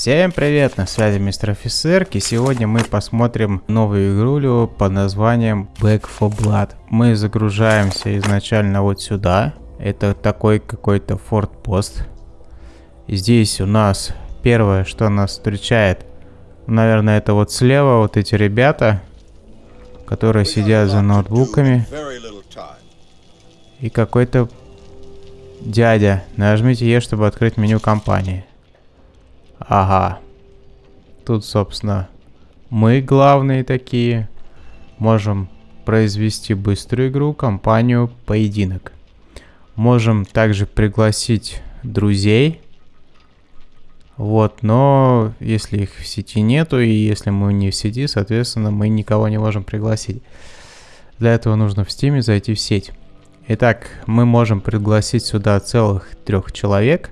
Всем привет, на связи мистер офицер, и сегодня мы посмотрим новую игрулю под названием Back for Blood. Мы загружаемся изначально вот сюда, это такой какой-то фортпост. Здесь у нас первое, что нас встречает, наверное, это вот слева вот эти ребята, которые сидят за ноутбуками. И какой-то дядя. Нажмите Е, чтобы открыть меню компании. Ага. Тут, собственно, мы главные такие. Можем произвести быструю игру, компанию, поединок. Можем также пригласить друзей. Вот, но если их в сети нету, и если мы не в сети, соответственно, мы никого не можем пригласить. Для этого нужно в стиме зайти в сеть. Итак, мы можем пригласить сюда целых трех человек.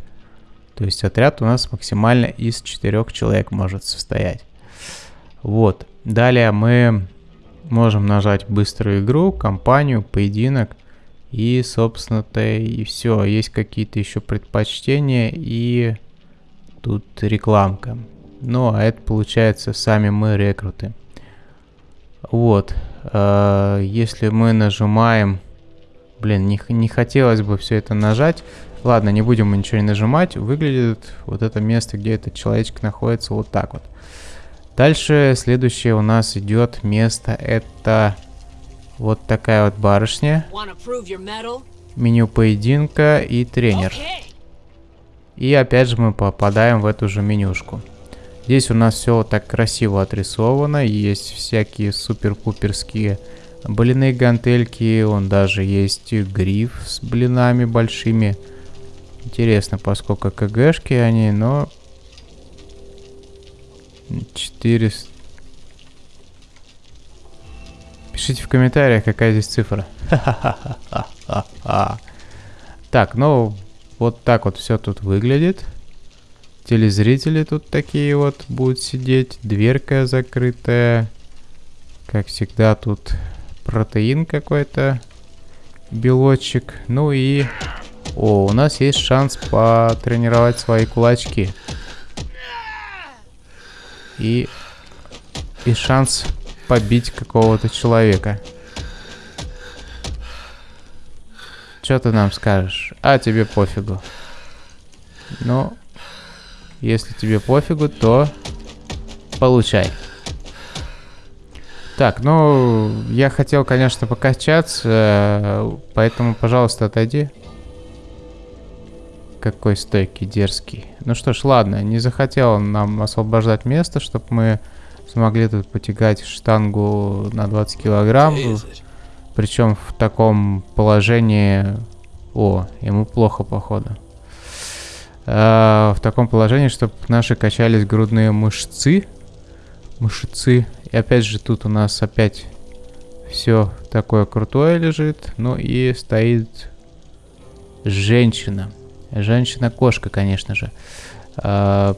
То есть отряд у нас максимально из четырех человек может состоять. Вот. Далее мы можем нажать быструю игру, компанию, поединок. И, собственно-то, и все. Есть какие-то еще предпочтения и тут рекламка. Ну, а это получается сами мы рекруты. Вот. Э, если мы нажимаем Блин, не, не хотелось бы все это нажать. Ладно, не будем мы ничего не нажимать. Выглядит вот это место, где этот человечек находится, вот так вот. Дальше следующее у нас идет место. Это вот такая вот барышня. Меню поединка и тренер. И опять же мы попадаем в эту же менюшку. Здесь у нас все вот так красиво отрисовано. Есть всякие супер-пуперские Блины гантельки, он даже есть гриф с блинами большими. Интересно, поскольку КГшки они, но... 400... Пишите в комментариях, какая здесь цифра. Так, ну, вот так вот все тут выглядит. Телезрители тут такие вот будут сидеть. Дверка закрытая. Как всегда тут протеин какой-то, белочек. Ну и... О, у нас есть шанс потренировать свои кулачки. И... И шанс побить какого-то человека. Что ты нам скажешь? А, тебе пофигу. Ну, если тебе пофигу, то получай. Так, ну, я хотел, конечно, покачаться, поэтому, пожалуйста, отойди. Какой стойкий, дерзкий. Ну что ж, ладно, не захотел он нам освобождать место, чтобы мы смогли тут потягать штангу на 20 килограмм. Причем в таком положении... О, ему плохо, походу. А, в таком положении, чтобы наши качались грудные мышцы. Мышцы. И опять же тут у нас опять все такое крутое лежит. Ну и стоит женщина. Женщина-кошка, конечно же. А,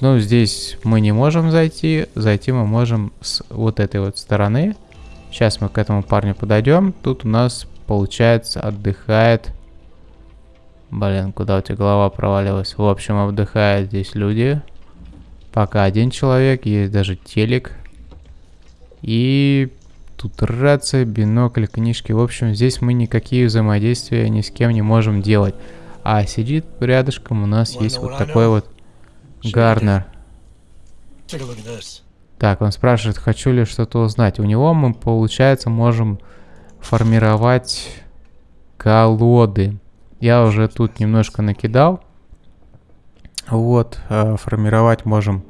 ну, здесь мы не можем зайти. Зайти мы можем с вот этой вот стороны. Сейчас мы к этому парню подойдем. Тут у нас, получается, отдыхает... Блин, куда у тебя голова провалилась? В общем, отдыхают здесь люди. Пока один человек, есть даже телек. И тут рация, бинокль, книжки. В общем, здесь мы никакие взаимодействия ни с кем не можем делать. А сидит рядышком у нас есть вот такой вот Гарнер. Так, он спрашивает, хочу ли что-то узнать. У него мы, получается, можем формировать колоды. Я уже тут немножко накидал. Вот, э, формировать можем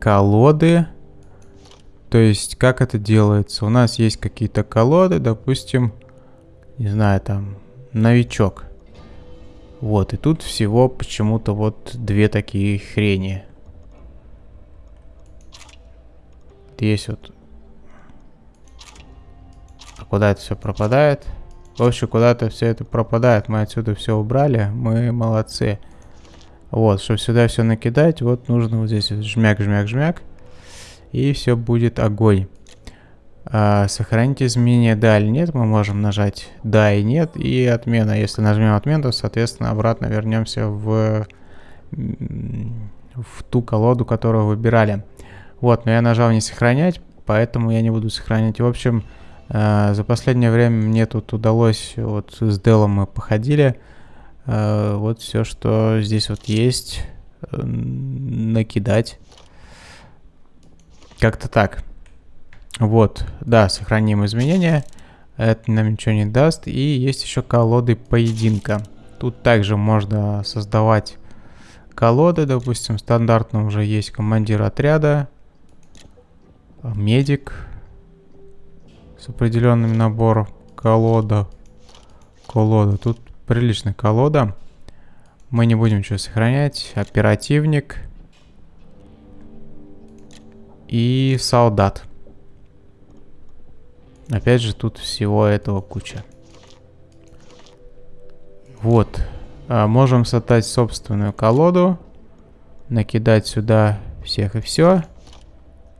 колоды. То есть, как это делается? У нас есть какие-то колоды, допустим, не знаю, там, новичок. Вот, и тут всего почему-то вот две такие хрени. Есть вот... А куда это все пропадает? В общем, куда-то все это пропадает. Мы отсюда все убрали. Мы молодцы. Вот, чтобы сюда все накидать, вот нужно вот здесь жмяк, жмяк, жмяк и все будет огонь. А, сохранить изменения да или нет, мы можем нажать да и нет, и отмена. Если нажмем отмену, то, соответственно, обратно вернемся в в ту колоду, которую выбирали. Вот, но я нажал не сохранять, поэтому я не буду сохранять. В общем, э, за последнее время мне тут удалось, вот с Делом мы походили, э, вот все, что здесь вот есть, э, накидать. Как-то так. Вот, да, сохраним изменения. Это нам ничего не даст. И есть еще колоды поединка. Тут также можно создавать колоды. Допустим, стандартно уже есть командир отряда, медик с определенным набором колода. Колода. Тут приличная колода. Мы не будем ничего сохранять. Оперативник. И солдат. Опять же, тут всего этого куча. Вот. А, можем создать собственную колоду. Накидать сюда всех и все.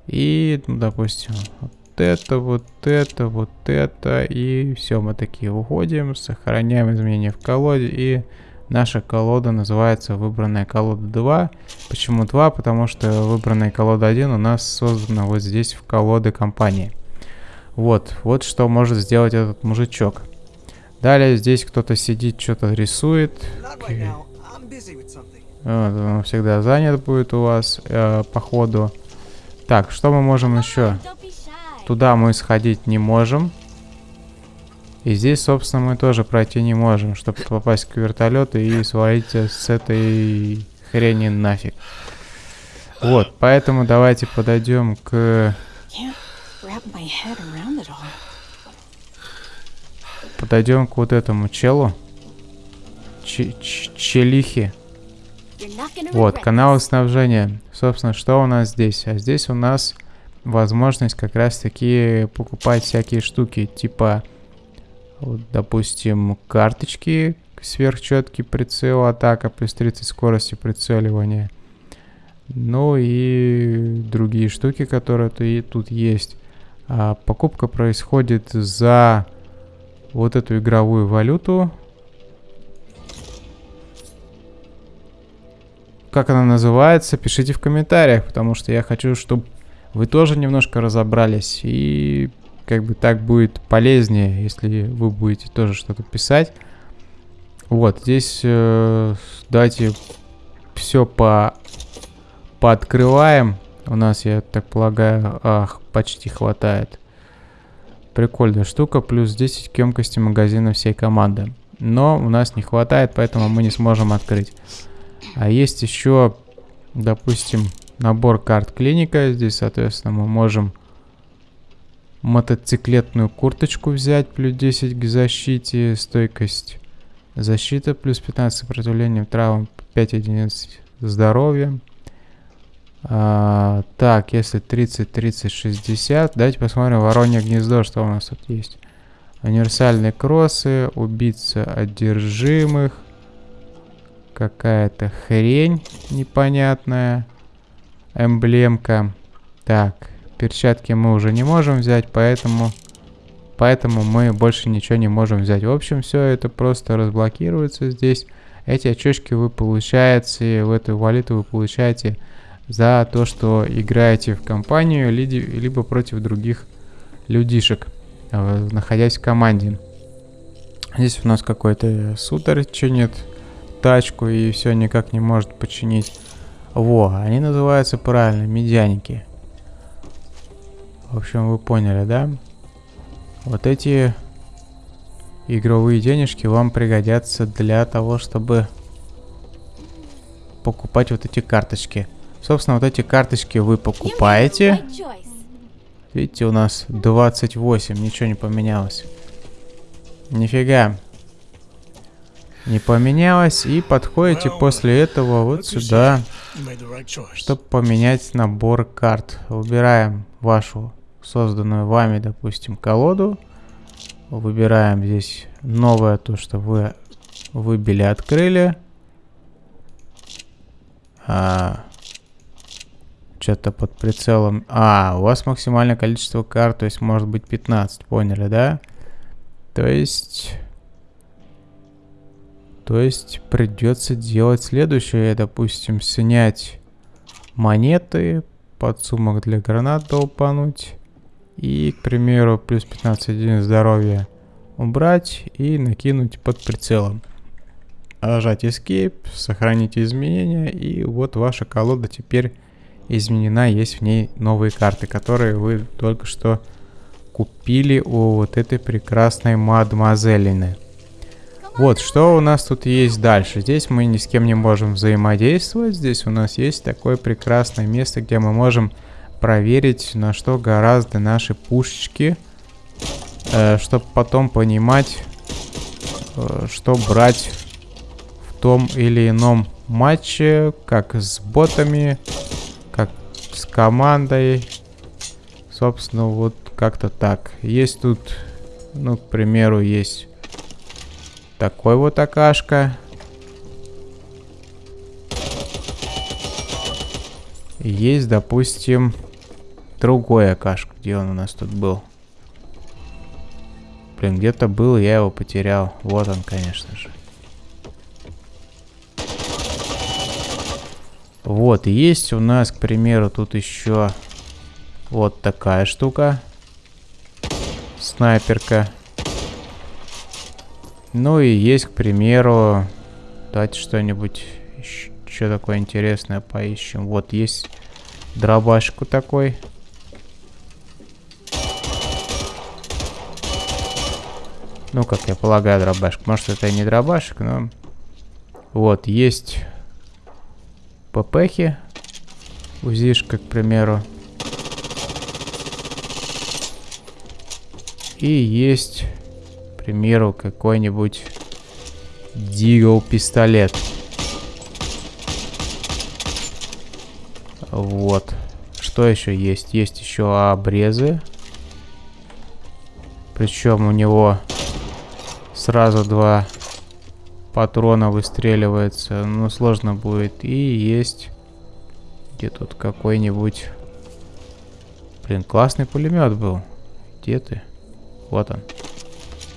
И, ну, допустим, вот это, вот это, вот это. И все, мы такие уходим, сохраняем изменения в колоде. И наша колода называется выбранная колода 2. Почему 2? Потому что выбранная колода 1 у нас создана вот здесь в колоды компании. Вот, вот что может сделать этот мужичок. Далее здесь кто-то сидит, что-то рисует. Вот, он всегда занят будет у вас э, по ходу. Так, что мы можем еще? Туда мы сходить не можем. И здесь, собственно, мы тоже пройти не можем, чтобы попасть к вертолету и свалить с этой хрени нафиг. Вот, поэтому давайте подойдем к Подойдем к вот этому челу. Ч челихе. Вот, каналы снабжения. Собственно, что у нас здесь? А здесь у нас возможность как раз таки покупать всякие штуки, типа, вот, допустим, карточки, сверхчеткий прицел, атака, плюс 30 скорости прицеливания. Ну и другие штуки, которые тут есть. А, покупка происходит за вот эту игровую валюту. Как она называется, пишите в комментариях, потому что я хочу, чтобы вы тоже немножко разобрались. И как бы так будет полезнее, если вы будете тоже что-то писать. Вот, здесь э, давайте все по пооткрываем. У нас, я так полагаю, ах, почти хватает. Прикольная штука, плюс 10 к емкости магазина всей команды. Но у нас не хватает, поэтому мы не сможем открыть. А есть еще, допустим, набор карт клиника. Здесь, соответственно, мы можем мотоциклетную курточку взять, плюс 10 к защите, стойкость защита, плюс 15 сопротивлением травм, 5 единиц здоровья. А, так, если 30, 30, 60. Давайте посмотрим воронье гнездо, что у нас тут есть. Универсальные кроссы, убийца одержимых. Какая-то хрень непонятная. Эмблемка. Так, перчатки мы уже не можем взять, поэтому... Поэтому мы больше ничего не можем взять. В общем, все это просто разблокируется здесь. Эти очечки вы получаете, в эту валюту вы получаете за то, что играете в компанию, либо против других людишек, э, находясь в команде. Здесь у нас какой-то сутер чинит тачку и все никак не может починить. Во, они называются правильно, медяники. В общем, вы поняли, да? Вот эти игровые денежки вам пригодятся для того, чтобы покупать вот эти карточки. Собственно, вот эти карточки вы покупаете. Видите, у нас 28, ничего не поменялось. Нифига. Не поменялось. И подходите после этого вот сюда, чтобы поменять набор карт. Выбираем вашу созданную вами, допустим, колоду. Выбираем здесь новое, то, что вы выбили, открыли. А, что-то под прицелом. А, у вас максимальное количество карт, то есть может быть 15, поняли, да? То есть... То есть придется делать следующее, допустим, снять монеты, подсумок для гранат долпануть. И, к примеру, плюс 15 единиц здоровья убрать и накинуть под прицелом. Нажать Escape, сохранить изменения, и вот ваша колода теперь изменена, есть в ней новые карты, которые вы только что купили у вот этой прекрасной мадемуазелины. Вот, что у нас тут есть дальше? Здесь мы ни с кем не можем взаимодействовать. Здесь у нас есть такое прекрасное место, где мы можем проверить, на что гораздо наши пушечки. Э, чтобы потом понимать, э, что брать в том или ином матче. Как с ботами, с командой. Собственно, вот как-то так. Есть тут, ну, к примеру, есть такой вот акашка. Есть, допустим, другой акашка. Где он у нас тут был? Блин, где-то был, я его потерял. Вот он, конечно же. Вот, есть у нас, к примеру, тут еще вот такая штука. Снайперка. Ну и есть, к примеру, давайте что-нибудь еще такое интересное поищем. Вот есть дробашку такой. Ну, как я полагаю, дробашек. Может, это и не дробашек, но... Вот, есть ППхи. Узишка, к примеру. И есть примеру, какой-нибудь Дигл пистолет. Вот. Что еще есть? Есть еще обрезы. Причем у него сразу два патрона выстреливается. Ну, сложно будет. И есть... Где тут какой-нибудь... Блин, классный пулемет был. Где ты? Вот он.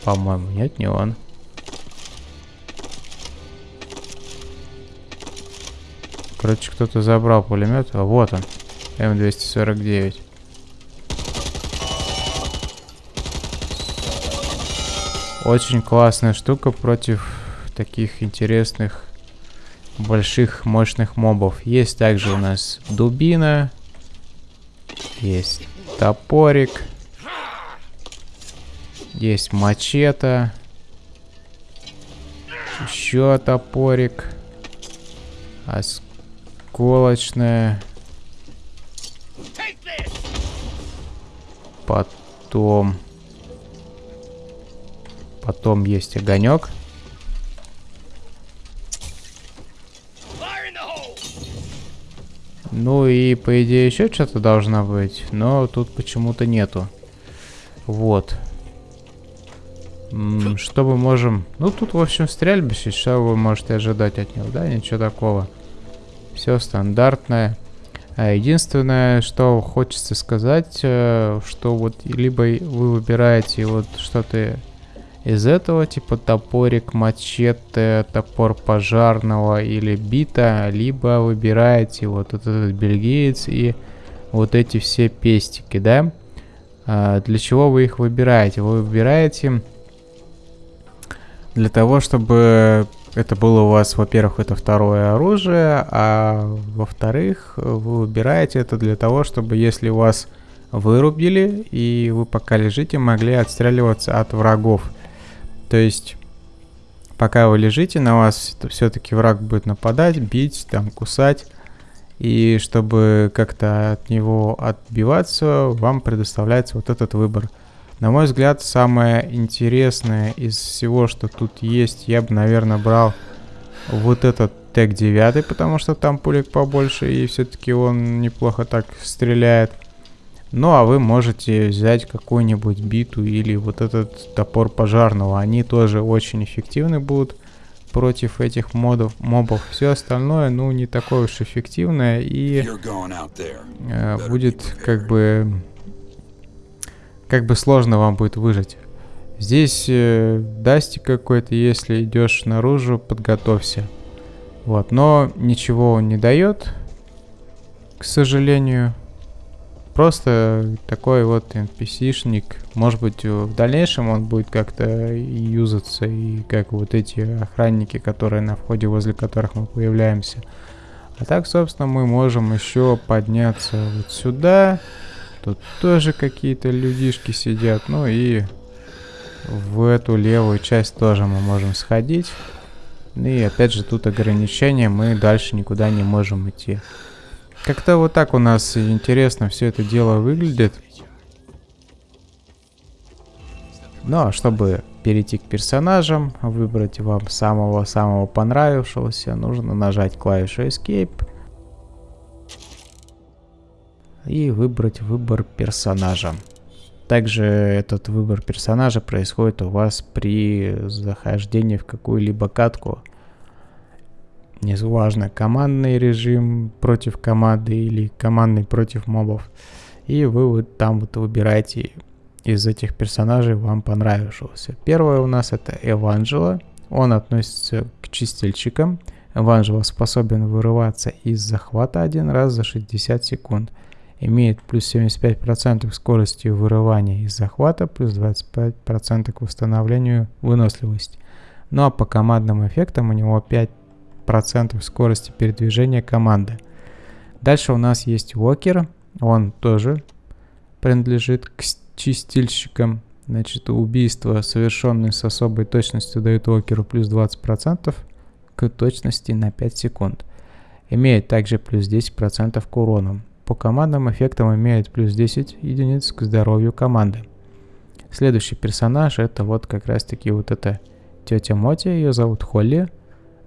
По-моему, нет, не он. Короче, кто-то забрал пулемет. А вот он. М249. Очень классная штука против таких интересных больших мощных мобов. Есть также у нас дубина. Есть топорик. Есть мачете. Еще топорик. Осколочная. Потом... Потом есть огонек. Ну и по идее еще что-то должно быть, но тут почему-то нету. Вот. Что мы можем... Ну, тут, в общем, стрельбище. Что вы можете ожидать от него? Да, ничего такого. Все стандартное. А единственное, что хочется сказать, э, что вот либо вы выбираете вот что-то из этого, типа топорик, мачете, топор пожарного или бита, либо выбираете вот этот бельгиец и вот эти все пестики, да? А для чего вы их выбираете? Вы выбираете для того, чтобы это было у вас, во-первых, это второе оружие, а во-вторых, вы выбираете это для того, чтобы если вас вырубили и вы пока лежите, могли отстреливаться от врагов. То есть, пока вы лежите, на вас все-таки враг будет нападать, бить, там, кусать. И чтобы как-то от него отбиваться, вам предоставляется вот этот выбор – на мой взгляд, самое интересное из всего, что тут есть, я бы, наверное, брал вот этот ТЭК 9, потому что там пулек побольше, и все-таки он неплохо так стреляет. Ну, а вы можете взять какую-нибудь биту или вот этот топор пожарного. Они тоже очень эффективны будут против этих модов, мобов. Все остальное, ну, не такое уж эффективное и э, будет как бы как бы сложно вам будет выжить. Здесь э, дасти какой-то, если идешь наружу, подготовься. Вот, но ничего он не дает. к сожалению. Просто такой вот NPC-шник. Может быть, в дальнейшем он будет как-то юзаться, и как вот эти охранники, которые на входе, возле которых мы появляемся. А так, собственно, мы можем еще подняться вот сюда. Тут тоже какие-то людишки сидят. Ну и в эту левую часть тоже мы можем сходить. Ну и опять же тут ограничения, мы дальше никуда не можем идти. Как-то вот так у нас интересно все это дело выглядит. Ну а чтобы перейти к персонажам, выбрать вам самого-самого понравившегося, нужно нажать клавишу Escape и выбрать выбор персонажа. Также этот выбор персонажа происходит у вас при захождении в какую-либо катку. Неважно, командный режим против команды или командный против мобов. И вы вот там вот выбираете из этих персонажей вам понравившегося. Первое у нас это Эванджело. Он относится к чистильщикам. Эванджело способен вырываться из захвата один раз за 60 секунд имеет плюс 75% скорости вырывания из захвата, плюс 25% к восстановлению выносливости. Ну а по командным эффектам у него 5% скорости передвижения команды. Дальше у нас есть Уокер, он тоже принадлежит к чистильщикам. Значит, убийство, совершенное с особой точностью, дает Уокеру плюс 20% к точности на 5 секунд. Имеет также плюс 10% к урону. По командным эффектам имеет плюс 10 единиц к здоровью команды. Следующий персонаж это вот как раз таки вот эта тетя Моти, ее зовут Холли.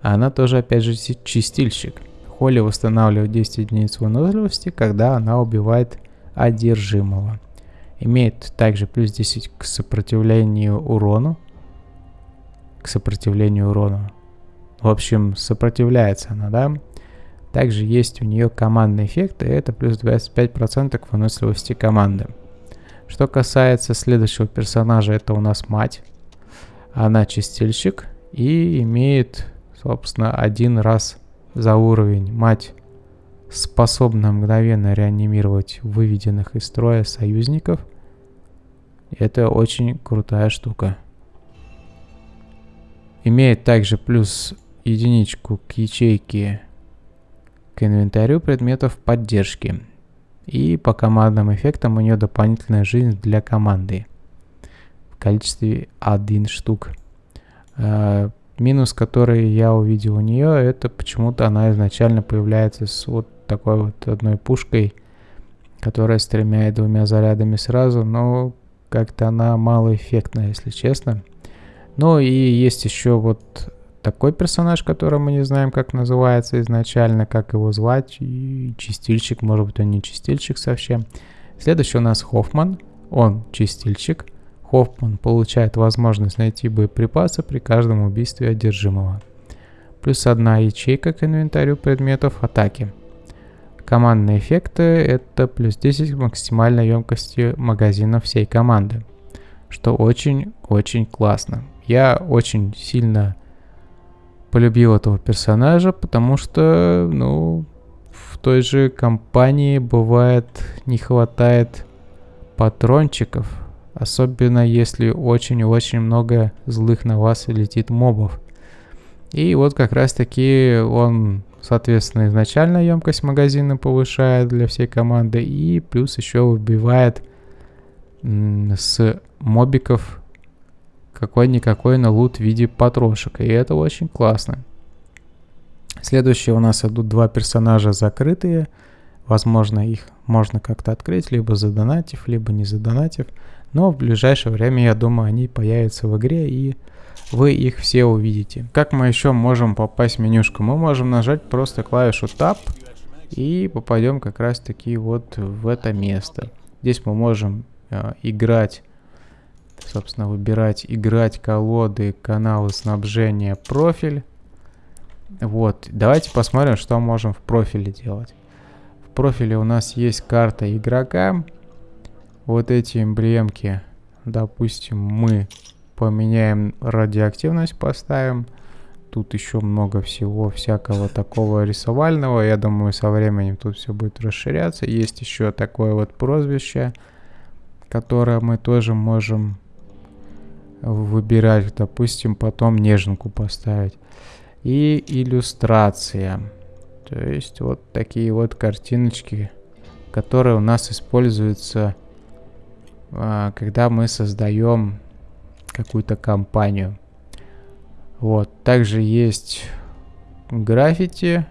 А она тоже опять же чистильщик. Холли восстанавливает 10 единиц выносливости, когда она убивает одержимого. Имеет также плюс 10 к сопротивлению урону. К сопротивлению урону. В общем, сопротивляется она, да? Также есть у нее командный эффект, и это плюс 25% к выносливости команды. Что касается следующего персонажа, это у нас мать. Она чистильщик и имеет, собственно, один раз за уровень. Мать способна мгновенно реанимировать выведенных из строя союзников. Это очень крутая штука. Имеет также плюс единичку к ячейке к инвентарю предметов поддержки. И по командным эффектам у нее дополнительная жизнь для команды в количестве 1 штук. Минус, который я увидел у нее, это почему-то она изначально появляется с вот такой вот одной пушкой, которая стреляет двумя зарядами сразу, но как-то она малоэффектная, если честно. Ну и есть еще вот такой персонаж, который мы не знаем, как называется изначально, как его звать. И чистильщик, может быть, он не чистильщик совсем. Следующий у нас Хоффман. Он чистильщик. Хоффман получает возможность найти боеприпасы при каждом убийстве одержимого. Плюс одна ячейка к инвентарю предметов атаки. Командные эффекты это плюс 10 к максимальной емкости магазина всей команды. Что очень-очень классно. Я очень сильно полюбил этого персонажа, потому что, ну, в той же компании бывает не хватает патрончиков, особенно если очень-очень много злых на вас летит мобов. И вот как раз таки он, соответственно, изначально емкость магазина повышает для всей команды и плюс еще выбивает с мобиков какой-никакой на лут в виде потрошек. И это очень классно. Следующие у нас идут два персонажа закрытые. Возможно, их можно как-то открыть, либо задонатив, либо не задонатив. Но в ближайшее время, я думаю, они появятся в игре и вы их все увидите. Как мы еще можем попасть в менюшку? Мы можем нажать просто клавишу Tab и попадем как раз таки вот в это место. Здесь мы можем э, играть собственно, выбирать играть колоды, каналы снабжения, профиль. Вот, давайте посмотрим, что можем в профиле делать. В профиле у нас есть карта игрока. Вот эти эмблемки, допустим, мы поменяем радиоактивность, поставим. тут еще много всего всякого такого рисовального. Я думаю, со временем тут все будет расширяться. Есть еще такое вот прозвище, которое мы тоже можем выбирать. Допустим, потом неженку поставить. И иллюстрация. То есть вот такие вот картиночки, которые у нас используются, когда мы создаем какую-то компанию. Вот, также есть граффити.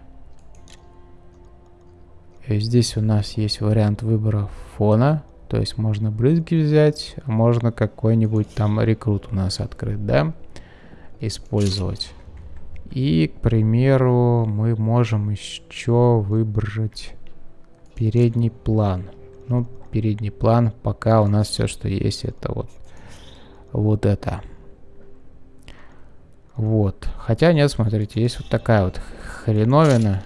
Здесь у нас есть вариант выбора фона. То есть можно брызги взять, а можно какой-нибудь там рекрут у нас открыть, да, использовать. И, к примеру, мы можем еще выбрать передний план. Ну, передний план, пока у нас все, что есть, это вот, вот это. Вот. Хотя нет, смотрите, есть вот такая вот хреновина.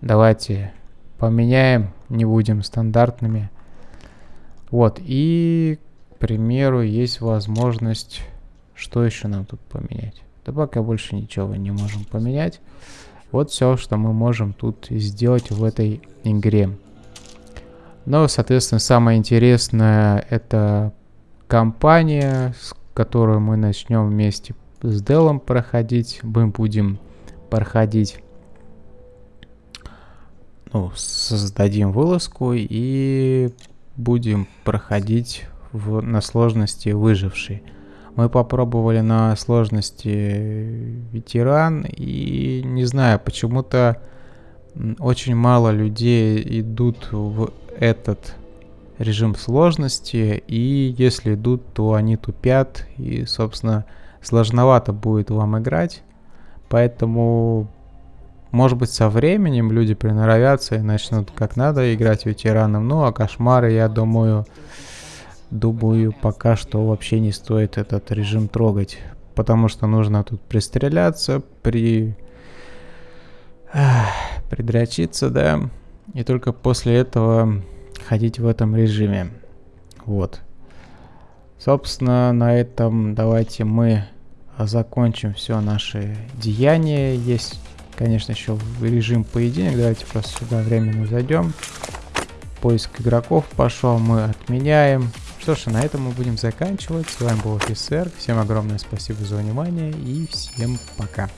Давайте поменяем, не будем стандартными. Вот, и, к примеру, есть возможность... Что еще нам тут поменять? Да пока больше ничего не можем поменять. Вот все, что мы можем тут сделать в этой игре. Но, соответственно, самое интересное это компания, с которой мы начнем вместе с Делом проходить. Мы будем проходить, ну, создадим вылазку и будем проходить в, на сложности выживший. Мы попробовали на сложности ветеран и не знаю, почему-то очень мало людей идут в этот режим сложности и если идут, то они тупят и, собственно, сложновато будет вам играть. Поэтому, может быть, со временем люди приноровятся и начнут как надо играть ветераном. Ну, а кошмары, я думаю, думаю, пока что вообще не стоит этот режим трогать. Потому что нужно тут пристреляться, при... придрочиться, да. И только после этого ходить в этом режиме. Вот. Собственно, на этом давайте мы закончим все наши деяния. Есть, конечно, еще режим поединок. Давайте просто сюда временно зайдем. Поиск игроков пошел, мы отменяем. Что ж, на этом мы будем заканчивать. С вами был офицер. Всем огромное спасибо за внимание и всем пока.